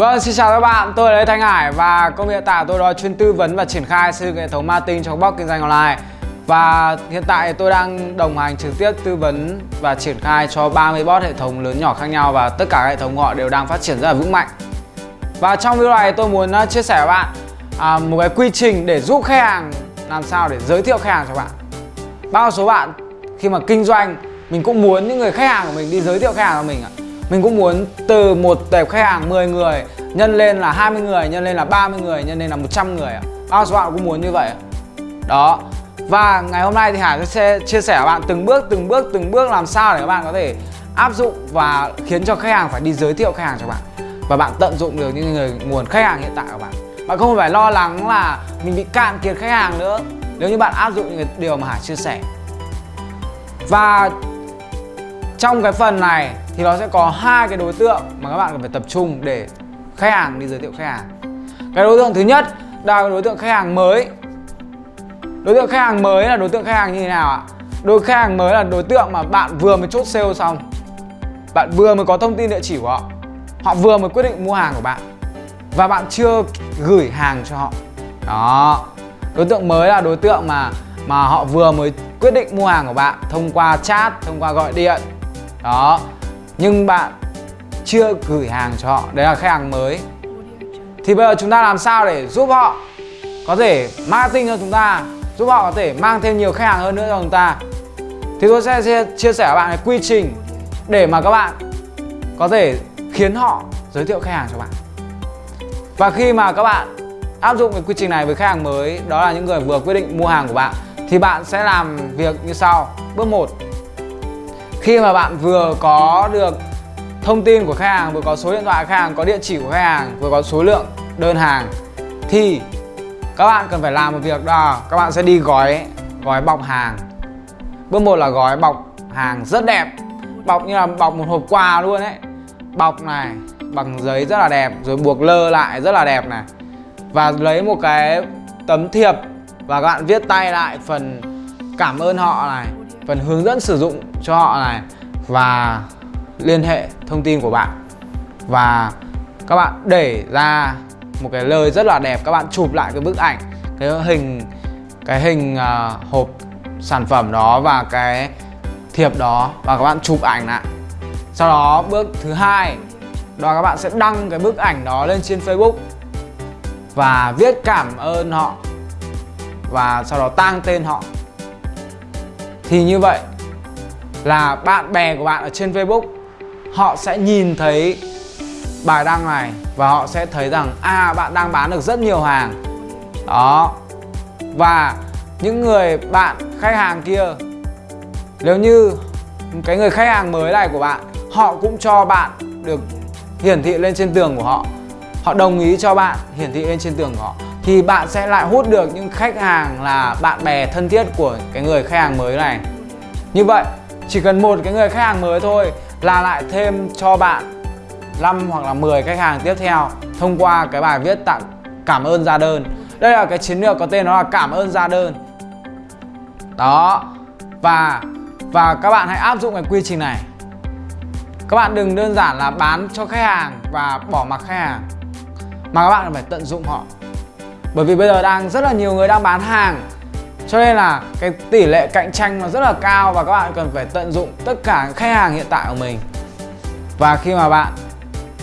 Vâng, xin chào các bạn, tôi là Lê Thanh Hải và công việc hiện tại tôi đó chuyên tư vấn và triển khai xây dựng hệ thống marketing cho box bot kinh doanh online. Và hiện tại tôi đang đồng hành trực tiếp tư vấn và triển khai cho 30 bot hệ thống lớn nhỏ khác nhau và tất cả hệ thống của họ đều đang phát triển rất là vững mạnh. Và trong video này tôi muốn à, chia sẻ với bạn à, một cái quy trình để giúp khách hàng làm sao để giới thiệu khách hàng cho bạn. Bao số bạn khi mà kinh doanh mình cũng muốn những người khách hàng của mình đi giới thiệu khách hàng cho mình ạ mình cũng muốn từ một tệp khách hàng 10 người nhân lên là 20 người, nhân lên là 30 người, nhân lên là 100 người ạ. Bao số bạn cũng muốn như vậy. Đó. Và ngày hôm nay thì Hải sẽ chia sẻ với bạn từng bước từng bước từng bước làm sao để các bạn có thể áp dụng và khiến cho khách hàng phải đi giới thiệu khách hàng cho bạn và bạn tận dụng được những người nguồn khách hàng hiện tại của bạn. Bạn không phải lo lắng là mình bị cạn kiệt khách hàng nữa nếu như bạn áp dụng những điều mà Hải chia sẻ. Và trong cái phần này thì nó sẽ có hai cái đối tượng mà các bạn cần phải tập trung để khách hàng đi giới thiệu khách hàng. Cái đối tượng thứ nhất là đối tượng khách hàng mới. Đối tượng khách hàng mới là đối tượng khách hàng như thế nào ạ? Đối khách hàng mới là đối tượng mà bạn vừa mới chốt sale xong. Bạn vừa mới có thông tin địa chỉ của họ. Họ vừa mới quyết định mua hàng của bạn. Và bạn chưa gửi hàng cho họ. Đó. Đối tượng mới là đối tượng mà mà họ vừa mới quyết định mua hàng của bạn thông qua chat, thông qua gọi điện. Đó nhưng bạn chưa gửi hàng cho họ. Đấy là khách hàng mới. Thì bây giờ chúng ta làm sao để giúp họ có thể marketing cho chúng ta, giúp họ có thể mang thêm nhiều khách hàng hơn nữa cho chúng ta? Thì tôi sẽ chia sẻ với bạn cái quy trình để mà các bạn có thể khiến họ giới thiệu khách hàng cho bạn. Và khi mà các bạn áp dụng cái quy trình này với khách hàng mới, đó là những người vừa quyết định mua hàng của bạn, thì bạn sẽ làm việc như sau. Bước 1 khi mà bạn vừa có được thông tin của khách hàng, vừa có số điện thoại khách hàng, có địa chỉ của khách hàng, vừa có số lượng đơn hàng, thì các bạn cần phải làm một việc đó. Các bạn sẽ đi gói gói bọc hàng. Bước một là gói bọc hàng rất đẹp. Bọc như là bọc một hộp quà luôn ấy. Bọc này, bằng giấy rất là đẹp, rồi buộc lơ lại rất là đẹp này. Và lấy một cái tấm thiệp và các bạn viết tay lại phần cảm ơn họ này phần hướng dẫn sử dụng cho họ này và liên hệ thông tin của bạn. Và các bạn để ra một cái lời rất là đẹp các bạn chụp lại cái bức ảnh cái hình cái hình uh, hộp sản phẩm đó và cái thiệp đó và các bạn chụp ảnh lại. Sau đó bước thứ hai đó các bạn sẽ đăng cái bức ảnh đó lên trên Facebook và viết cảm ơn họ và sau đó tang tên họ thì như vậy là bạn bè của bạn ở trên Facebook, họ sẽ nhìn thấy bài đăng này và họ sẽ thấy rằng à bạn đang bán được rất nhiều hàng. Đó. Và những người bạn khách hàng kia, nếu như cái người khách hàng mới này của bạn, họ cũng cho bạn được hiển thị lên trên tường của họ. Họ đồng ý cho bạn hiển thị lên trên tường của họ thì bạn sẽ lại hút được những khách hàng là bạn bè thân thiết của cái người khách hàng mới này. Như vậy, chỉ cần một cái người khách hàng mới thôi là lại thêm cho bạn 5 hoặc là 10 khách hàng tiếp theo thông qua cái bài viết tặng cảm ơn ra đơn. Đây là cái chiến lược có tên nó là cảm ơn ra đơn. Đó, và và các bạn hãy áp dụng cái quy trình này. Các bạn đừng đơn giản là bán cho khách hàng và bỏ mặc khách hàng, mà các bạn phải tận dụng họ bởi vì bây giờ đang rất là nhiều người đang bán hàng. Cho nên là cái tỷ lệ cạnh tranh nó rất là cao và các bạn cần phải tận dụng tất cả khách hàng hiện tại của mình. Và khi mà bạn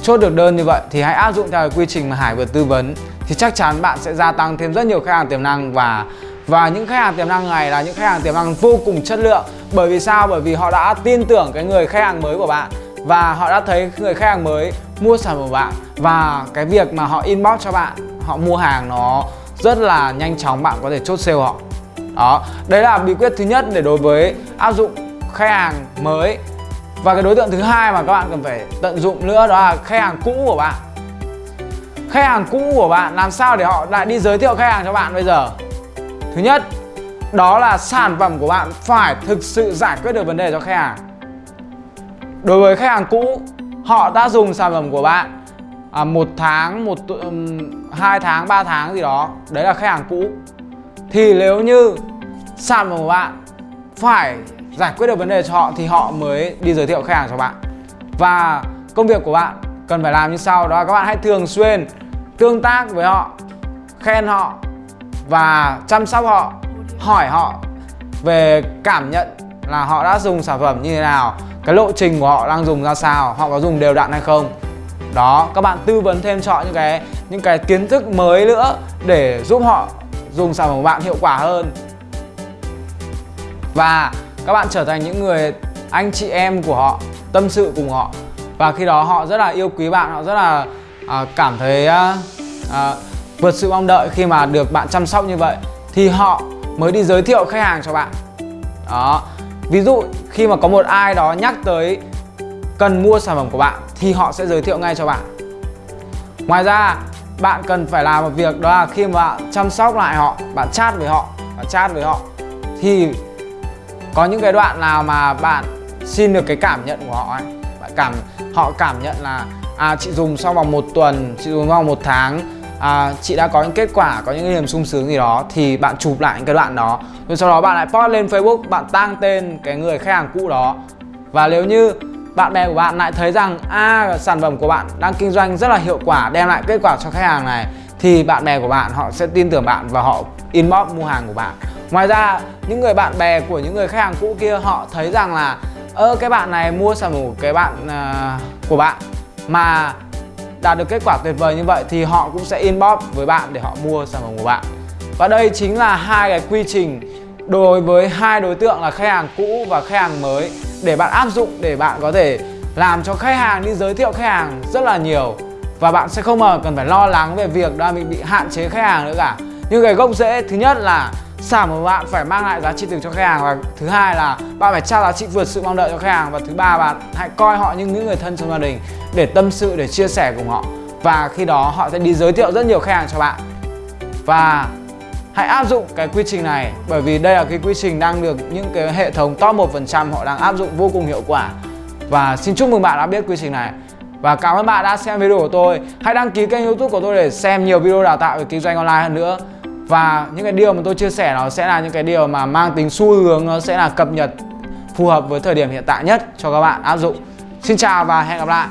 chốt được đơn như vậy thì hãy áp dụng theo cái quy trình mà Hải vừa tư vấn thì chắc chắn bạn sẽ gia tăng thêm rất nhiều khách hàng tiềm năng và và những khách hàng tiềm năng này là những khách hàng tiềm năng vô cùng chất lượng. Bởi vì sao? Bởi vì họ đã tin tưởng cái người khách hàng mới của bạn và họ đã thấy người khách hàng mới mua sản phẩm của bạn và cái việc mà họ inbox cho bạn họ mua hàng nó rất là nhanh chóng, bạn có thể chốt sale họ. Đó, đấy là bí quyết thứ nhất để đối với áp dụng khách hàng mới. Và cái đối tượng thứ hai mà các bạn cần phải tận dụng nữa đó là khách hàng cũ của bạn. Khách hàng cũ của bạn, làm sao để họ lại đi giới thiệu khách hàng cho bạn bây giờ? Thứ nhất, đó là sản phẩm của bạn phải thực sự giải quyết được vấn đề cho khách hàng. Đối với khách hàng cũ, họ đã dùng sản phẩm của bạn à, một tháng một um, hai tháng ba tháng gì đó. Đấy là khách hàng cũ. Thì nếu như sản phẩm của bạn phải giải quyết được vấn đề cho họ thì họ mới đi giới thiệu khách hàng cho bạn. Và công việc của bạn cần phải làm như sau đó. Là các bạn hãy thường xuyên tương tác với họ khen họ và chăm sóc họ hỏi họ về cảm nhận là họ đã dùng sản phẩm như thế nào cái lộ trình của họ đang dùng ra sao họ có dùng đều đặn hay không đó. Các bạn tư vấn thêm cho những cái những cái kiến thức mới nữa để giúp họ dùng sản phẩm của bạn hiệu quả hơn. Và các bạn trở thành những người anh chị em của họ tâm sự cùng họ. Và khi đó họ rất là yêu quý bạn họ rất là à, cảm thấy à, à, vượt sự mong đợi khi mà được bạn chăm sóc như vậy thì họ mới đi giới thiệu khách hàng cho bạn. Đó. Ví dụ khi mà có một ai đó nhắc tới cần mua sản phẩm của bạn thì họ sẽ giới thiệu ngay cho bạn. Ngoài ra bạn cần phải làm một việc đó là khi mà bạn chăm sóc lại họ bạn chat với họ bạn chat với họ thì có những cái đoạn nào mà bạn xin được cái cảm nhận của họ ấy. Bạn cảm họ cảm nhận là à chị dùng sau vòng một tuần chị dùng sau vòng một tháng à, chị đã có những kết quả có những cái niềm sung sướng gì đó thì bạn chụp lại những cái đoạn đó. Rồi sau đó bạn lại post lên Facebook bạn tăng tên cái người khách hàng cũ đó. Và nếu như bạn bè của bạn lại thấy rằng a à, sản phẩm của bạn đang kinh doanh rất là hiệu quả đem lại kết quả cho khách hàng này thì bạn bè của bạn họ sẽ tin tưởng bạn và họ inbox mua hàng của bạn. Ngoài ra những người bạn bè của những người khách hàng cũ kia họ thấy rằng là ơ cái bạn này mua sản phẩm của cái bạn uh, của bạn mà đạt được kết quả tuyệt vời như vậy thì họ cũng sẽ inbox với bạn để họ mua sản phẩm của bạn. Và đây chính là hai cái quy trình đối với hai đối tượng là khách hàng cũ và khách hàng mới để bạn áp dụng để bạn có thể làm cho khách hàng đi giới thiệu khách hàng rất là nhiều. Và bạn sẽ không mà cần phải lo lắng về việc đó mình bị hạn chế khách hàng nữa cả. Nhưng cái gốc rễ thứ nhất là sản phẩm của bạn phải mang lại giá trị từ cho khách hàng và thứ hai là bạn phải trao giá trị vượt sự mong đợi cho khách hàng và thứ ba bạn hãy coi họ như những người thân trong gia đình để tâm sự, để chia sẻ cùng họ. Và khi đó họ sẽ đi giới thiệu rất nhiều khách hàng cho bạn. Và hãy áp dụng cái quy trình này, bởi vì đây là cái quy trình đang được những cái hệ thống top 1% họ đang áp dụng vô cùng hiệu quả. Và xin chúc mừng bạn đã biết quy trình này. Và cảm ơn bạn đã xem video của tôi. Hãy đăng ký kênh youtube của tôi để xem nhiều video đào tạo về kinh doanh online hơn nữa. Và những cái điều mà tôi chia sẻ nó sẽ là những cái điều mà mang tính xu hướng, nó sẽ là cập nhật, phù hợp với thời điểm hiện tại nhất cho các bạn áp dụng. Xin chào và hẹn gặp lại!